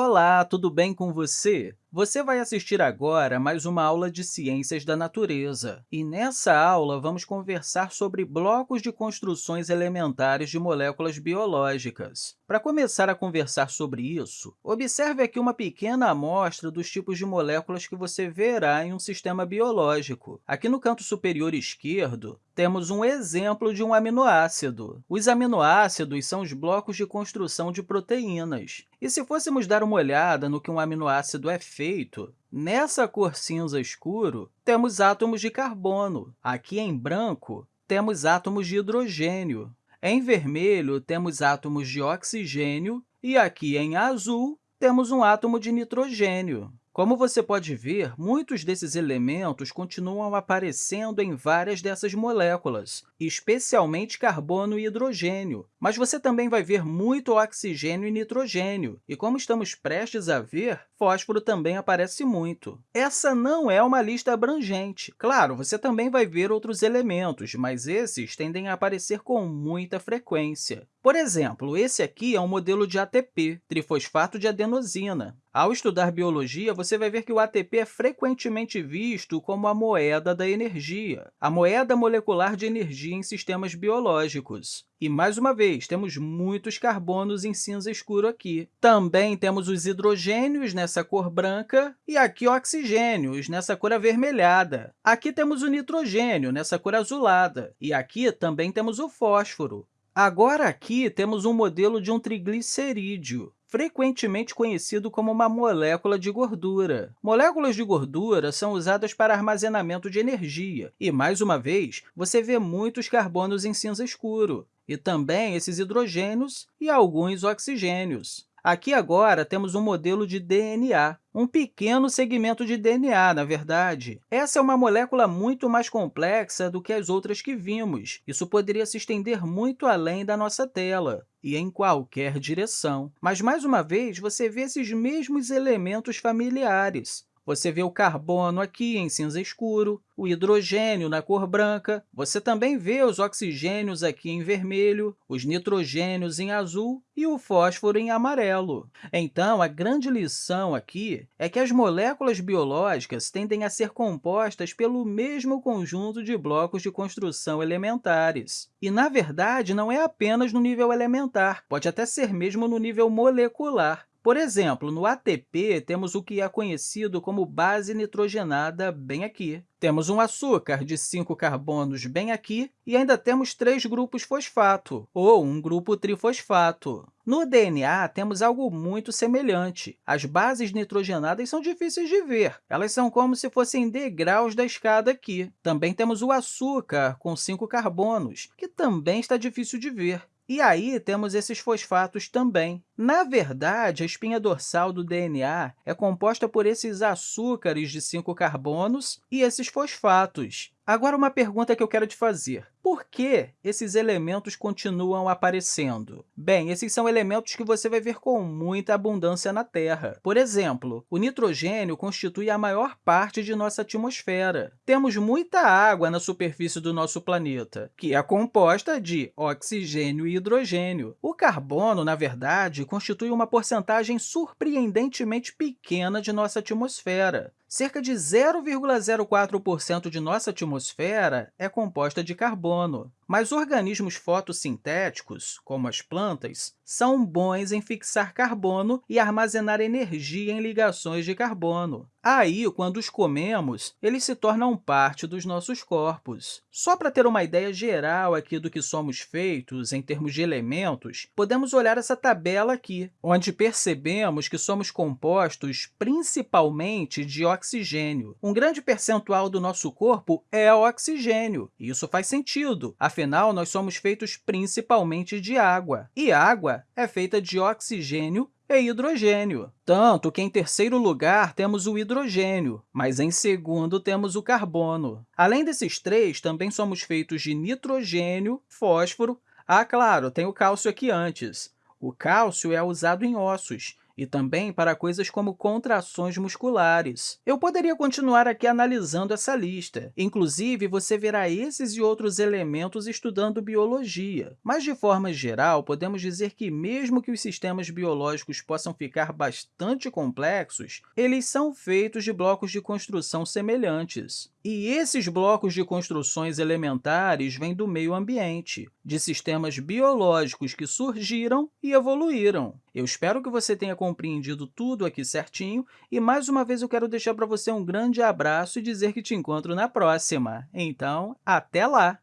Olá, tudo bem com você? Você vai assistir agora mais uma aula de Ciências da Natureza. E nessa aula, vamos conversar sobre blocos de construções elementares de moléculas biológicas. Para começar a conversar sobre isso, observe aqui uma pequena amostra dos tipos de moléculas que você verá em um sistema biológico. Aqui no canto superior esquerdo, temos um exemplo de um aminoácido. Os aminoácidos são os blocos de construção de proteínas. E se fôssemos dar uma olhada no que um aminoácido é feito, nessa cor cinza escuro, temos átomos de carbono. Aqui em branco, temos átomos de hidrogênio. Em vermelho, temos átomos de oxigênio. E aqui em azul, temos um átomo de nitrogênio. Como você pode ver, muitos desses elementos continuam aparecendo em várias dessas moléculas, especialmente carbono e hidrogênio, mas você também vai ver muito oxigênio e nitrogênio, e como estamos prestes a ver, fósforo também aparece muito. Essa não é uma lista abrangente. Claro, você também vai ver outros elementos, mas esses tendem a aparecer com muita frequência. Por exemplo, esse aqui é um modelo de ATP, trifosfato de adenosina. Ao estudar biologia, você vai ver que o ATP é frequentemente visto como a moeda da energia, a moeda molecular de energia em sistemas biológicos. E, mais uma vez, temos muitos carbonos em cinza escuro aqui. Também temos os hidrogênios nessa cor branca e aqui oxigênios nessa cor avermelhada. Aqui temos o nitrogênio nessa cor azulada e aqui também temos o fósforo. Agora, aqui, temos um modelo de um triglicerídeo frequentemente conhecido como uma molécula de gordura. Moléculas de gordura são usadas para armazenamento de energia, e, mais uma vez, você vê muitos carbonos em cinza escuro, e também esses hidrogênios e alguns oxigênios. Aqui, agora, temos um modelo de DNA, um pequeno segmento de DNA, na verdade. Essa é uma molécula muito mais complexa do que as outras que vimos. Isso poderia se estender muito além da nossa tela e em qualquer direção. Mas, mais uma vez, você vê esses mesmos elementos familiares. Você vê o carbono aqui em cinza escuro, o hidrogênio na cor branca, você também vê os oxigênios aqui em vermelho, os nitrogênios em azul e o fósforo em amarelo. Então, a grande lição aqui é que as moléculas biológicas tendem a ser compostas pelo mesmo conjunto de blocos de construção elementares. E, na verdade, não é apenas no nível elementar, pode até ser mesmo no nível molecular. Por exemplo, no ATP, temos o que é conhecido como base nitrogenada bem aqui. Temos um açúcar de cinco carbonos bem aqui e ainda temos três grupos fosfato, ou um grupo trifosfato. No DNA, temos algo muito semelhante. As bases nitrogenadas são difíceis de ver. Elas são como se fossem degraus da escada aqui. Também temos o açúcar, com cinco carbonos, que também está difícil de ver. E aí temos esses fosfatos também. Na verdade, a espinha dorsal do DNA é composta por esses açúcares de cinco carbonos e esses fosfatos. Agora, uma pergunta que eu quero te fazer. Por que esses elementos continuam aparecendo? Bem, esses são elementos que você vai ver com muita abundância na Terra. Por exemplo, o nitrogênio constitui a maior parte de nossa atmosfera. Temos muita água na superfície do nosso planeta, que é composta de oxigênio e hidrogênio. O carbono, na verdade, constitui uma porcentagem surpreendentemente pequena de nossa atmosfera. Cerca de 0,04% de nossa atmosfera é composta de carbono sono. Mas organismos fotossintéticos, como as plantas, são bons em fixar carbono e armazenar energia em ligações de carbono. Aí, quando os comemos, eles se tornam parte dos nossos corpos. Só para ter uma ideia geral aqui do que somos feitos em termos de elementos, podemos olhar essa tabela aqui, onde percebemos que somos compostos principalmente de oxigênio. Um grande percentual do nosso corpo é oxigênio. Isso faz sentido, Afinal, nós somos feitos principalmente de água, e água é feita de oxigênio e hidrogênio. Tanto que, em terceiro lugar, temos o hidrogênio, mas, em segundo, temos o carbono. Além desses três, também somos feitos de nitrogênio, fósforo... Ah, claro, tem o cálcio aqui antes. O cálcio é usado em ossos, e também para coisas como contrações musculares. Eu poderia continuar aqui analisando essa lista. Inclusive, você verá esses e outros elementos estudando biologia. Mas, de forma geral, podemos dizer que, mesmo que os sistemas biológicos possam ficar bastante complexos, eles são feitos de blocos de construção semelhantes. E esses blocos de construções elementares vêm do meio ambiente, de sistemas biológicos que surgiram e evoluíram. Eu espero que você tenha compreendido tudo aqui certinho e, mais uma vez, eu quero deixar para você um grande abraço e dizer que te encontro na próxima. Então, até lá!